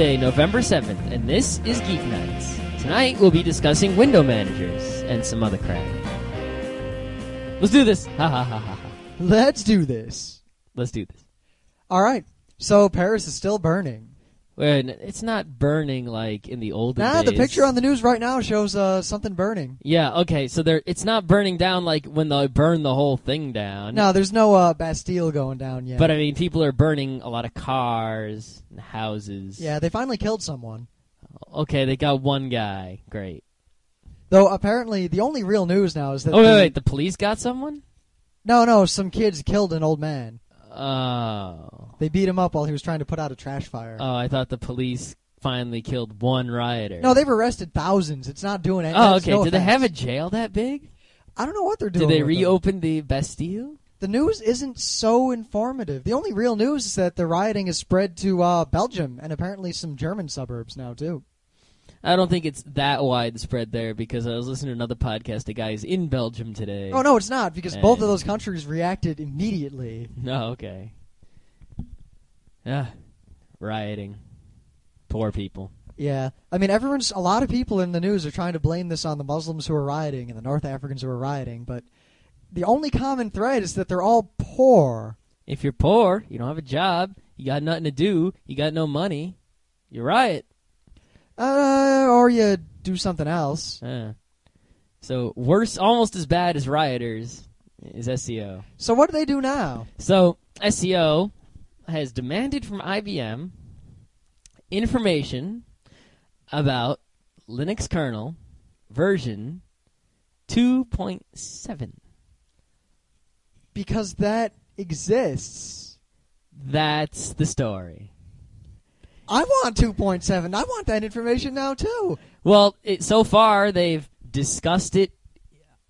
Monday, November 7th, and this is Geek Nights. Tonight we'll be discussing window managers and some other crap. Let's do this. Ha ha ha ha ha. Let's do this. Let's do this. All right. So Paris is still burning. Wait, it's not burning like in the olden Nah, days. the picture on the news right now shows uh, something burning. Yeah, okay, so there it's not burning down like when they burn the whole thing down. No, there's no uh, Bastille going down yet. But I mean, people are burning a lot of cars and houses. yeah, they finally killed someone. Okay, they got one guy. Great. Though apparently the only real news now is that Oh wait, the- wait, the police got someone? no, no, some kids killed an old man. Oh. They beat him up while he was trying to put out a trash fire. Oh, I thought the police finally killed one rioter. no, they've arrested thousands. It's not doing anything. Oh, okay. Did they have a jail that big? I don't know what they're doing. Did they with them. reopen the Bastille? The news isn't so informative. The only real news is that the rioting has spread to uh, Belgium and apparently some German suburbs now too. I don't think it's that widespread there because I was listening to another podcast. A guy's in Belgium today. Oh no, it's not because both of those countries reacted immediately. No, oh, okay. Yeah, rioting. Poor people. Yeah, I mean, everyone's a lot of people in the news are trying to blame this on the Muslims who are rioting and the North Africans who are rioting, but the only common thread is that they're all poor. If you're poor, you don't have a job, you got nothing to do, you got no money, you riot. Uh, or you do something else. Yeah. So worse, almost as bad as rioters is SCO. So what do they do now? So SCO has demanded from IBM information about Linux kernel version 2.7. Because that exists. That's the story. I want 2.7. I want that information now too. Well, it, so far they've discussed it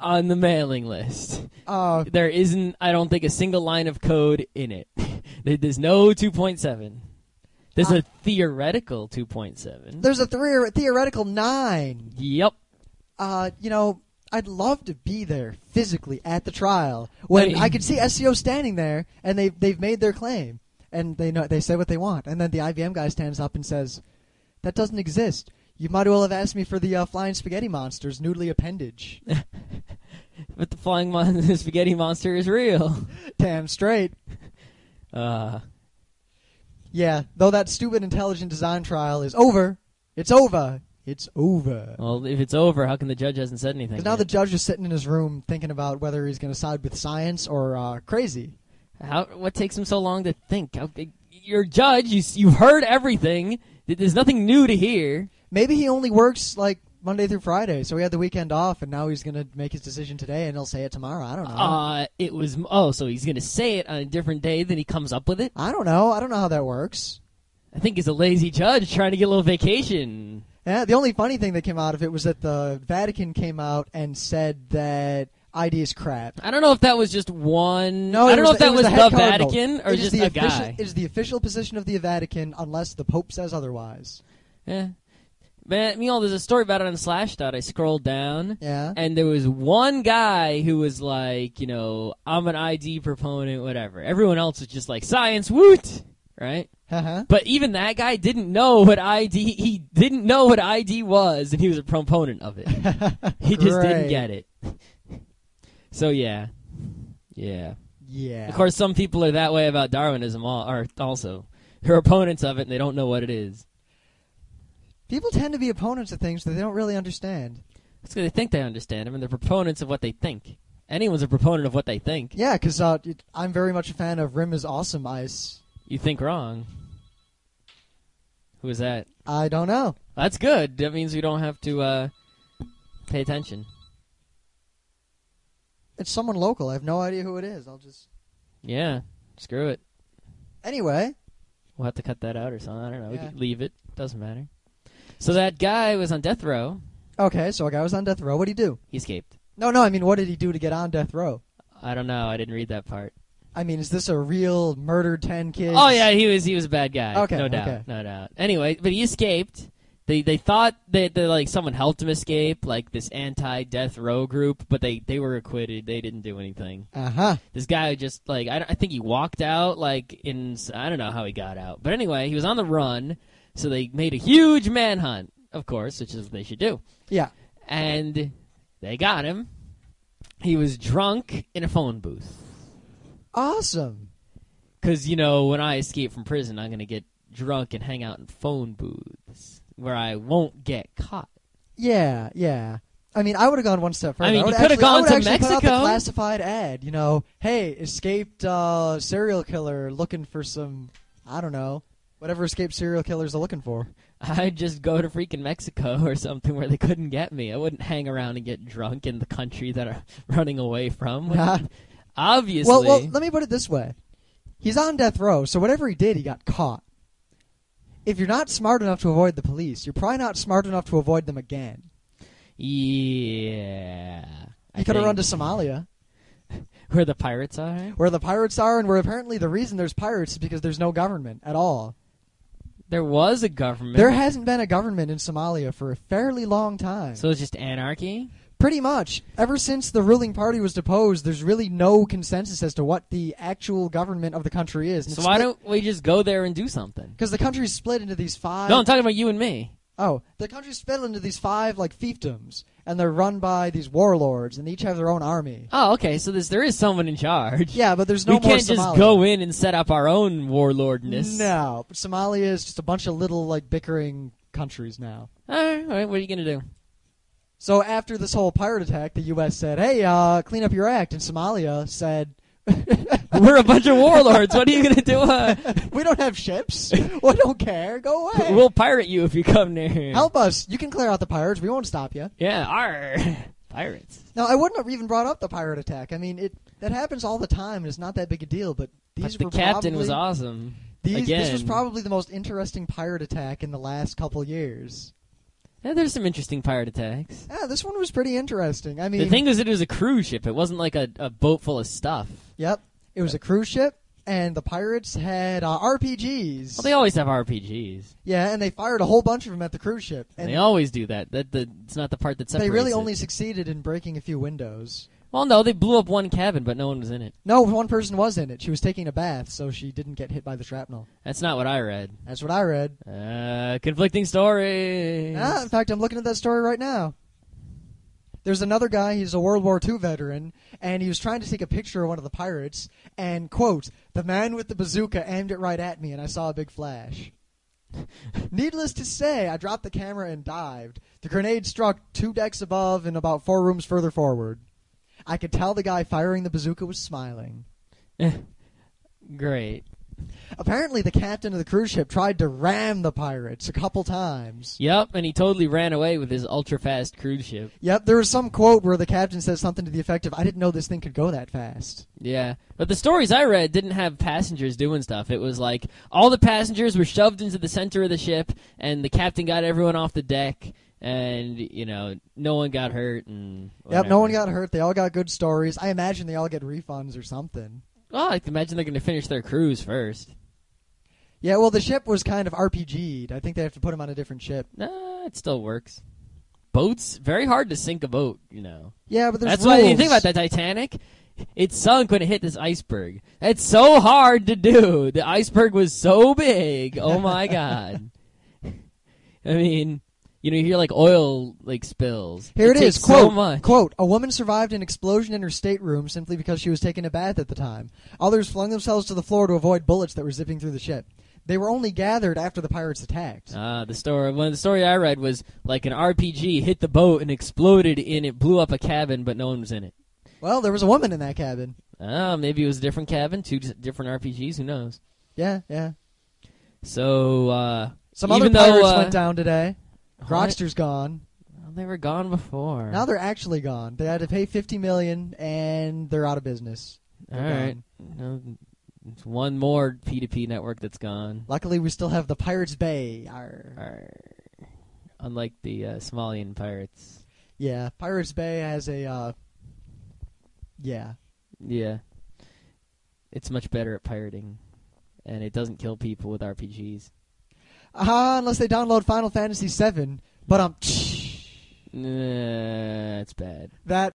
on the mailing list. Uh, There isn't, I don't think, a single line of code in it. There's no 2.7. There's Uh, a theoretical 2.7. there's a theor- theoretical nine. Yep. Uh, you know, I'd love to be there physically at the trial when I I, could see SCO standing there and they they've made their claim and they know they say what they want and then the IBM guy stands up and says, "That doesn't exist. You might as well have asked me for the uh, flying spaghetti monster's noodly appendage." But the flying mon- the spaghetti monster is real. Damn straight. Uh, Yeah, though that stupid intelligent design trial is over. It's over. It's over. well, if it's over, how come the judge hasn't said anything? Because now the judge is sitting in his room thinking about whether he's going to side with science or uh, crazy. How? What takes him so long to think? How, you're a judge. You you've heard everything. There's nothing new to hear. Maybe he only works like Monday through Friday, so he had the weekend off, and now he's going to make his decision today, and he'll say it tomorrow. I don't know. Uh, it was oh, so he's gonna say it on a different day than he comes up with it. I don't know. I don't know how that works. I think he's a lazy judge trying to get a little vacation. Yeah, the only funny thing that came out of it was that the Vatican came out and said that ID is crap. I don't know if that was just one. No, I don't know if that was was the, the. Vatican or just the a official, guy. It is the official position of the Vatican unless the Pope says otherwise. Yeah. Man, you know, there's a story about it on Slashdot. I scrolled down, Yeah. and there was one guy who was like, you know, I'm an ID proponent, whatever. Everyone else was just like, science, woot! Right? Uh-huh. But even that guy didn't know what ID, he didn't know what ID was, and he was a proponent of it. He just didn't get it. So, yeah. Yeah. Yeah. Of course, some people are that way about Darwinism al- are also. They're opponents of it, and they don't know what it is. People tend to be opponents of things that they don't really understand. It's 'cause they think they understand them, and they're proponents of what they think. Anyone's a proponent of what they think. Yeah, because uh, I'm very much a fan of Rim is Awesome Ice. You think wrong. Who is that? I don't know. That's good. That means we don't have to uh, pay attention. It's someone local. I have no idea who it is. I'll just. Yeah. Screw it. Anyway, We'll have to cut that out or something. I don't know. We Yeah. could leave it. Doesn't matter. So that guy was on death row. okay, so a guy was on death row. What did he do? He escaped. No, no, I mean, what did he do to get on death row? I don't know. I didn't read that part. I mean, is this a real murder 10 kids? Oh yeah, he was he was a bad guy. Okay, no doubt, okay. no doubt. Anyway, but he escaped. They they thought that that, like someone helped him escape, like this anti-death row group, but they they were acquitted. They didn't do anything. Uh huh. This guy just like I, I think he walked out like in I don't know how he got out, but anyway, he was on the run. So they made a huge manhunt, of course, which is what they should do. Yeah. And they got him. He was drunk in a phone booth. Awesome. Because, you know, when I escape from prison, I'm going to get drunk and hang out in phone booths where I won't get caught. Yeah, yeah. I mean, I would have gone one step further. I mean, you actually- I gone to actually Put out the Mexico. classified ad. You know, hey, escaped uh, serial killer looking for some. I don't know, whatever escaped serial killers are looking for. I'd just go to freaking Mexico or something where they couldn't get me. I wouldn't hang around and get drunk in the country that I'm running away from. Obviously. Well, well, let me put it this way: he's on death row, so whatever he did, he got caught. If you're not smart enough to avoid the police, you're probably not smart enough to avoid them again. yeah. I You could have run to. Somalia, Where the pirates are? where the pirates are, and where apparently the reason there's pirates is because there's no government at all. There was a government. There hasn't been a government in Somalia for a fairly long time. so it's just anarchy? Pretty much. Ever since the ruling party was deposed, there's really no consensus as to what the actual government of the country is. So why don't we just go there and do something? Because the country's split into these five. No, I'm talking about you and me. oh, the country's split into these five like fiefdoms, and they're run by these warlords, and they each have their own army. Oh, okay. So this, there is someone in charge. Yeah, but there's no we more can't just go in and set up our own warlordness. No, but Somalia is just a bunch of little like bickering countries now. All right, all right. What are you gonna do? So after this whole pirate attack, the U.S. said, "Hey, uh, clean up your act," and Somalia said, We're a bunch of warlords. What are you gonna do? Uh, "We don't have ships. we don't care. Go away. we'll pirate you if you come near. Help us. You can clear out the pirates. We won't stop you." Yeah, our pirates. Now, I wouldn't have even brought up the pirate attack. I mean, it that happens all the time. and It's not that big a deal. But these But the were captain probably, was awesome. These, Again, This was probably the most interesting pirate attack in the last couple years. Yeah, there's some interesting pirate attacks. Yeah, this one was pretty interesting. I mean, the thing was, it was a cruise ship. It wasn't like a, a boat full of stuff. yep, it was a cruise ship, and the pirates had uh, RPGs. Well, they always have RPGs. yeah, and they fired a whole bunch of them at the cruise ship. And they always do that. That the it's not the part that separates. they really it. only succeeded in breaking a few windows. Well, no, they blew up one cabin, but no one was in it. No, one person was in it. She was taking a bath, so she didn't get hit by the shrapnel. That's not what I read. That's what I read. Uh, conflicting stories. Ah, in fact, I'm looking at that story right now. There's another guy, he's a World War II veteran, and he was trying to take a picture of one of the pirates, and, quote, the man with the bazooka aimed it right at me, and I saw a big flash. Needless to say, I dropped the camera and dived. The grenade struck two decks above and about four rooms further forward. I could tell the guy firing the bazooka was smiling. Eh, great. Apparently, the captain of the cruise ship tried to ram the pirates a couple times. Yep, and he totally ran away with his ultra fast cruise ship. Yep, there was some quote where the captain says something to the effect of, I didn't know this thing could go that fast. Yeah, but the stories I read didn't have passengers doing stuff. It was like all the passengers were shoved into the center of the ship, and the captain got everyone off the deck, and you know no one got hurt. And Yep, no one got hurt. They all got good stories. I imagine they all get refunds or something. Well, I imagine they're going to finish their cruise first. Yeah, well, the ship was kind of RPG'd. I think they have to put them on a different ship. Nah, it still works. Boats very hard to sink a boat. You know. Yeah, but there's That's rules. why you think about that Titanic. It sunk when it hit this iceberg. It's so hard to do. The iceberg was so big. Oh my god. I mean, you know, you hear like oil like spills. Here it takes is. Quote, so quote, a woman survived an explosion in her stateroom simply because she was taking a bath at the time. Others flung themselves to the floor to avoid bullets that were zipping through the ship. They were only gathered after the pirates attacked. Ah, the story. One of the story I read was like an RPG hit the boat and exploded and it, blew up a cabin, but no one was in it. Well, there was a woman in that cabin. Ah, maybe it was a different cabin, two different RPGs. Who knows? Yeah, yeah. So uh, Some other pirates though, uh, went down today. Grokster's gone. Well, they were gone before. Now they're actually gone. They had to pay fifty million, and they're out of business. All They're right. No, it's one more P2P network that's gone. Luckily, we still have the Pirates Bay. Arr. Arr. Unlike the uh, Somalian pirates. Yeah, Pirates Bay has a. Uh, yeah, Yeah. It's much better at pirating. And it doesn't kill people with RPGs. Uh, unless they download Final Fantasy VII. But um, Nah, it's bad. that